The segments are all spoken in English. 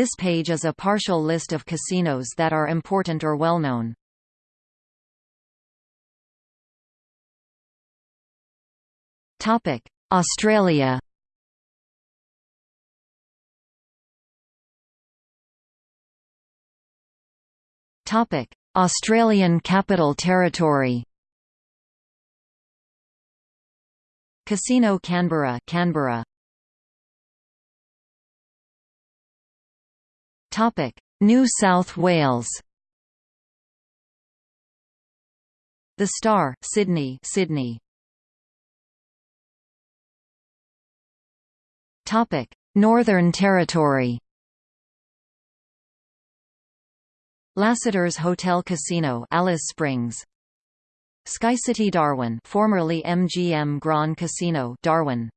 This page is a partial list of casinos that are important or well known. Topic: Australia. Topic: Australian Capital Territory. Casino Canberra, Canberra. Topic: New South Wales. The Star, Sydney, Sydney. Topic: Northern Territory. Lasseters Hotel Casino, Alice Springs. SkyCity Darwin, formerly MGM Grand Casino, Darwin.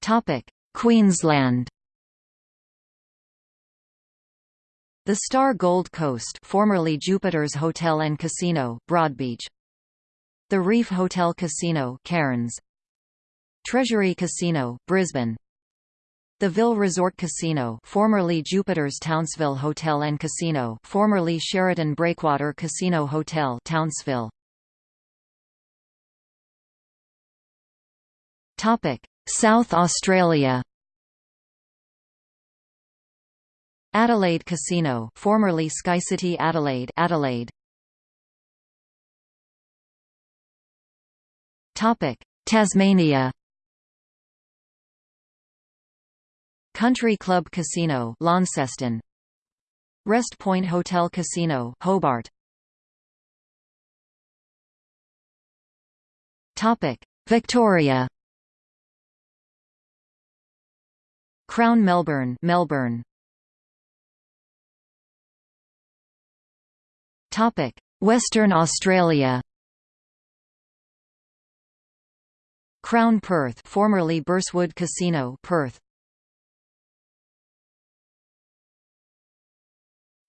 Topic: Queensland. The Star Gold Coast, formerly Jupiter's Hotel and Casino, Broadbeach. The Reef Hotel Casino Cairns Treasury Casino, Brisbane The Ville Resort Casino formerly Jupiter's Townsville Hotel and Casino formerly Sheraton Breakwater Casino Hotel Townsville South Australia Adelaide Casino formerly SkyCity Adelaide Adelaide Topic: Tasmania. Country Club Casino, Launceston. Wrest Point Hotel Casino, Hobart. Topic: Victoria. Crown Melbourne, Melbourne. Topic: Western Australia. Crown Perth formerly Burswood Casino Perth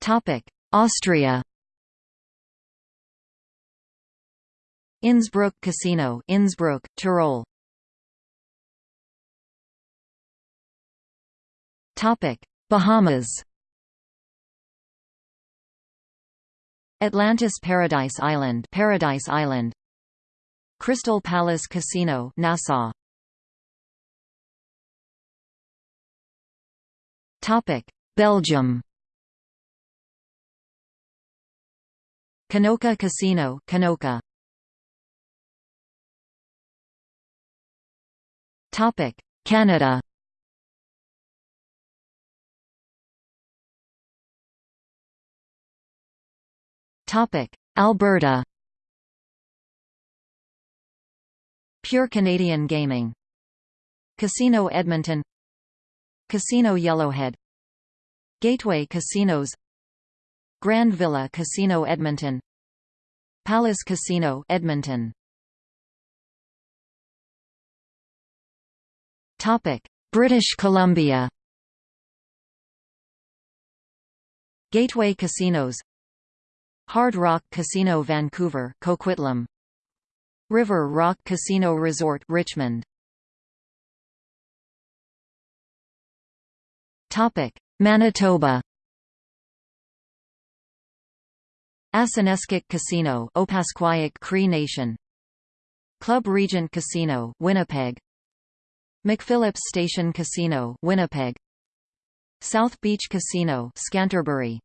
Topic Austria Innsbruck Casino Innsbruck Tyrol Topic Bahamas. Atlantis Paradise Island Paradise Island. Crystal Palace Casino Nassau. Topic Belgium. Knokke Casino Knokke Topic Canada Topic. Alberta. Pure Canadian Gaming. Casino Edmonton. Casino Yellowhead. Gateway Casinos. Grand Villa Casino Edmonton. Palace Casino Edmonton. Topic. British Columbia. Gateway Casinos Hard Rock Casino Vancouver Coquitlam. River Rock Casino Resort Richmond. Topic. Manitoba. Aseneskak Casino Opaskwayak Cree Nation. Club Regent Casino Winnipeg. McPhillips Station Casino Winnipeg. South Beach Casino Scanterbury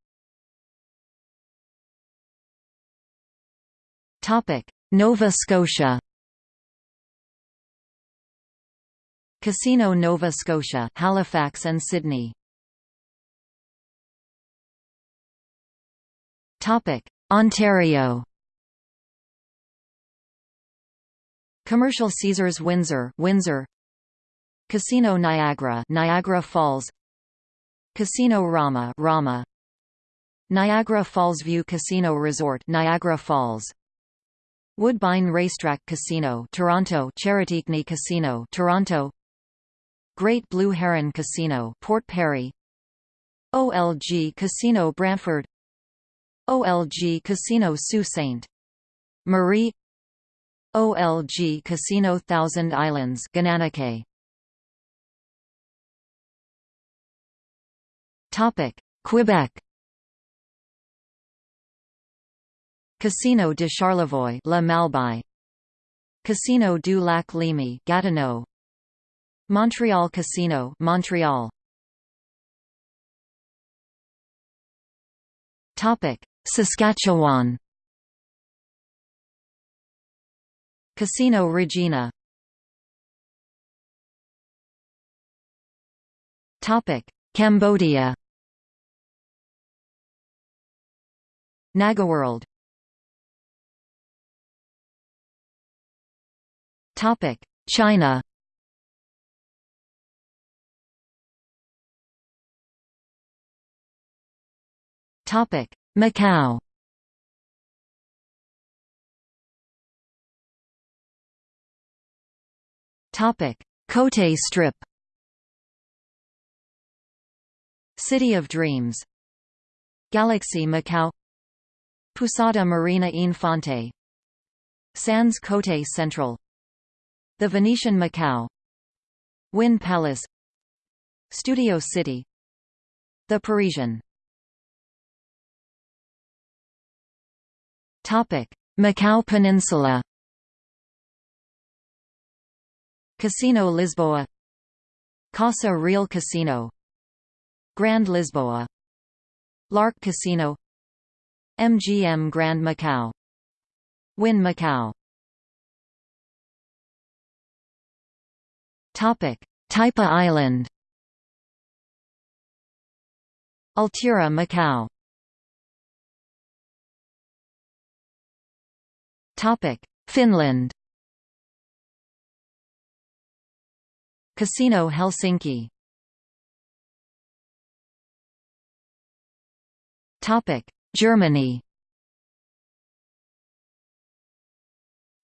Nova Scotia Casino Nova Scotia, Halifax and Sydney. Topic: Ontario Commercial Caesars Windsor, Windsor. Casino Niagara, Niagara Falls. Casino Rama, Rama. Niagara Falls View Casino Resort, Niagara Falls Woodbine Racetrack Casino Toronto Charitykni Casino Toronto. Great Blue Heron Casino Port Perry. OLG Casino Brantford OLG Casino Sault Ste. Marie. OLG Casino Thousand Islands Gananoque. Topic Quebec. Casino de Charlevoix, La Malbaie. Casino du Lac-Leamy, Gatineau. Montreal Casino, Montreal. Topic: Saskatchewan. Casino Regina. Topic: Cambodia. Nagaworld. China. Topic: Macau. Topic: Cotai Strip. City of Dreams. Galaxy Macau. Pousada Marina Infante. Sands Cotai Central. The Venetian Macau. Wynn Palace. Studio City. The Parisian. Topic: Macau Peninsula. Casino Lisboa. Casa Real Casino. Grand Lisboa. L'Arc Casino. MGM Grand Macau. Wynn Macau. Topic: Taipa Island. Altura Macau. Topic: Finland. Casino Helsinki. Topic: Germany.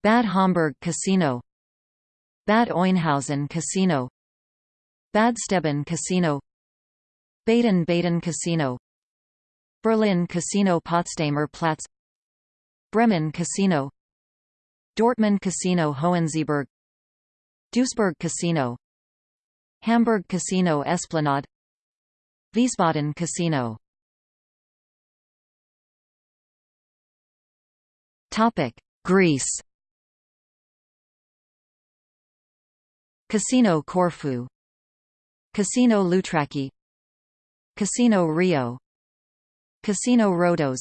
Bad Homburg Casino Bad Oeynhausen Casino. Bad Steben Casino Baden-Baden Casino. Berlin Casino Potsdamer Platz. Bremen Casino. Dortmund Casino Hohensyburg. Duisburg Casino. Hamburg Casino Esplanade. Wiesbaden Casino. Topic: Greece. Casino Corfu. Casino Loutraki Casino Rio. Casino Rhodos.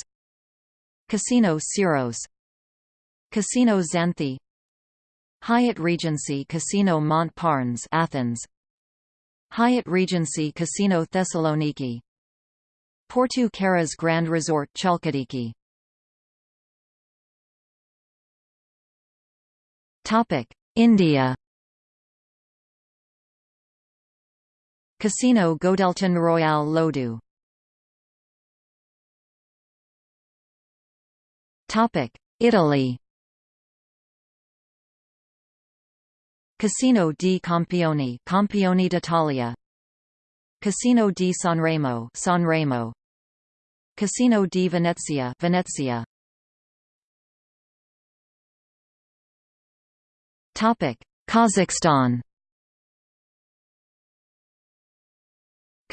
Casino Syros. Casino Xanthi. Hyatt Regency Casino Mont Parnes Athens. Hyatt Regency Casino Thessaloniki. Porto Carras Grand Resort Chalkidiki Topic India Casino Godelton Royal Lodu. Topic Italy. Casino di Campione Campione d'Italia. Casino di Sanremo Sanremo. Casino di Venezia Venezia. Topic Kazakhstan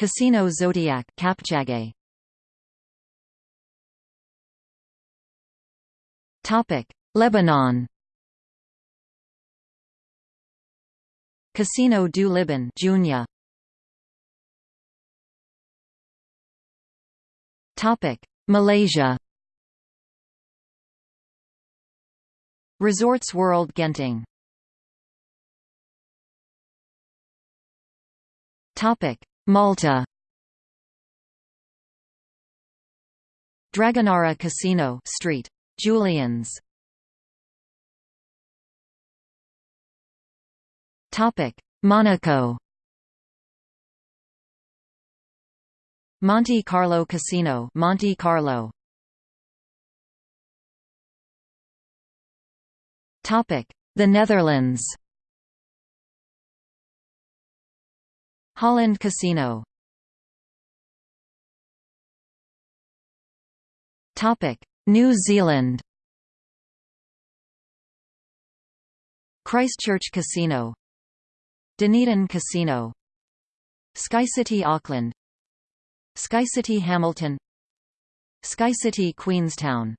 Casino Zodiac Kapchagay Topic. Lebanon. Casino du Liban Jounieh Topic. Malaysia. Resorts World Genting. Topic Malta. Dragonara Casino Street Julians. Topic. Monaco. Monte Carlo Casino Monte Carlo. Topic. The Netherlands Holland Casino. Topic: New Zealand. Christchurch Casino. Dunedin Casino. SkyCity Auckland. SkyCity Hamilton. SkyCity Queenstown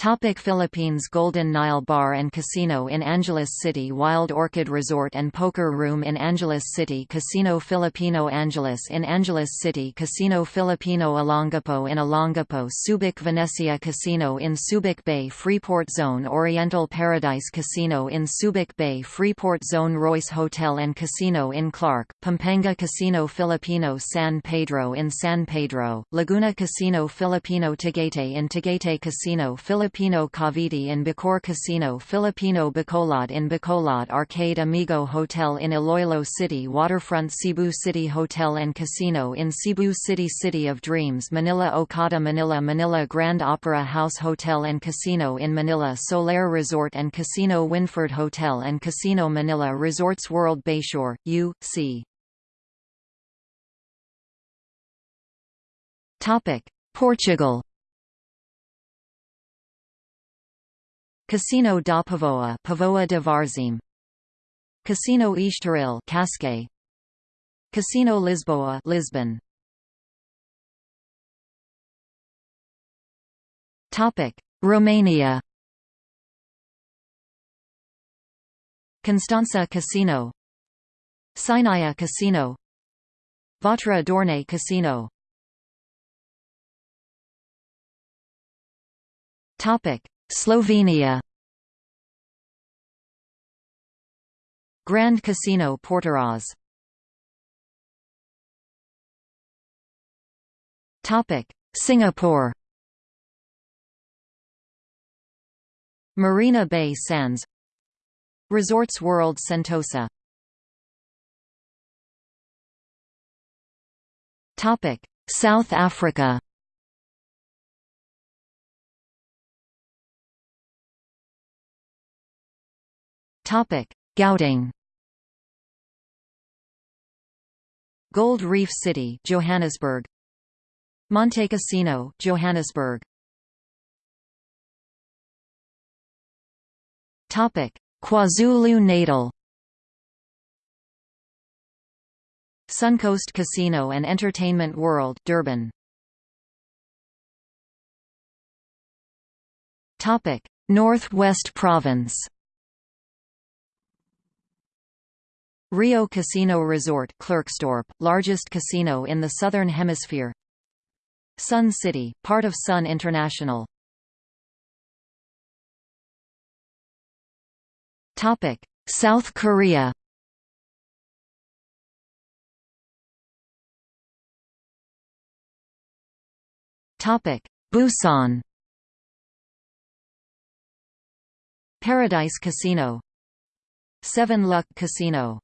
Topic Philippines Golden Nile Bar and Casino in Angeles City Wild Orchid Resort and Poker Room in Angeles City Casino Filipino Angeles in Angeles City Casino Filipino Olongapo in Olongapo Subic Venecia Casino in Subic Bay Freeport Zone Oriental Paradise Casino in Subic Bay Freeport Zone Royce Hotel and Casino in Clark, Pampanga Casino Filipino San Pedro in San Pedro, Laguna Casino Filipino Tagaytay in Tagaytay Casino Filipino Filipino Cavite in Bacoor Casino Filipino Bacolod in Bacolod Arcade Amigo Hotel in Iloilo City Waterfront Cebu City Hotel and Casino in Cebu City City of Dreams Manila Okada Manila Manila Grand Opera House Hotel and Casino in Manila Solaire Resort and Casino Winford Hotel and Casino Manila Resorts World Bayshore, U.C. Portugal Casino da Póvoa, Póvoa de Varzim. Casino Estoril, Cascais. Casino Lisboa, Lisbon. Topic: Romania. Constanța Casino. Sinaia Casino. Vatra Dornei Casino. Topic: Slovenia. Grand Casino Portoroz Topic. Singapore. Marina Bay Sands. Resorts World Sentosa. Topic. South Africa Topic: Gauteng. Gold Reef City, Johannesburg. Montecasino, Johannesburg. Topic: KwaZulu-Natal. Suncoast Casino and Entertainment World, Durban. Topic: North West Province. Rio Casino Resort Klerksdorp, largest casino in the Southern Hemisphere. Sun City, part of Sun International. South Korea. Busan. Paradise Casino. Seven Luck Casino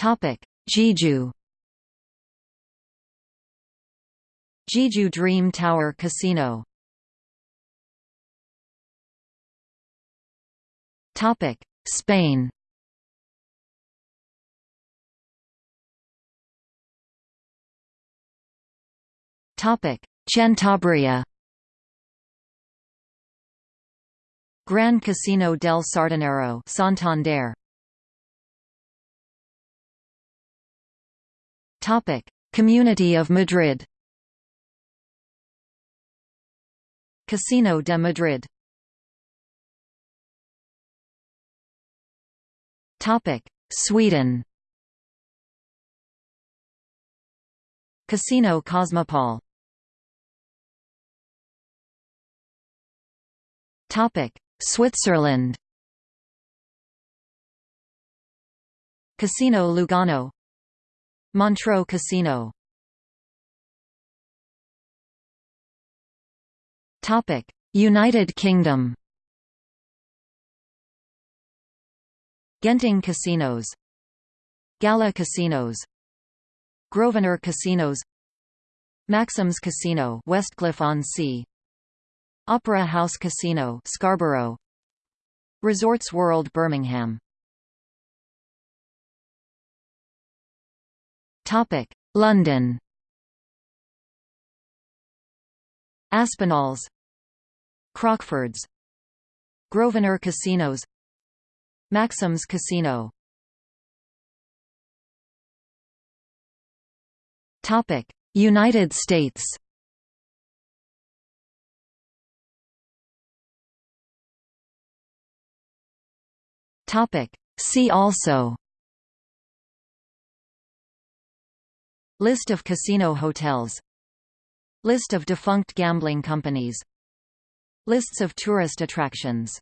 Jeju. Jeju Dream Tower Casino. Topic: Spain. Topic: Cantabria. Gran Casino del Sardinero, Santander. Topic: Community of Madrid. Casino de Madrid. Topic: Sweden. Casino Cosmopol. Topic: Switzerland. Casino Lugano Montreux Casino. United Kingdom. Genting Casinos. Gala Casinos. Grosvenor Casinos. Maxim's Casino Westcliff-on-Sea Opera House Casino Scarborough. Resorts World Birmingham London. Aspinalls, Crockfords, Grosvenor Casinos, Maxim's Casino. Topic: United States. Topic: See also. List of casino hotels. List of defunct gambling companies. Lists of tourist attractions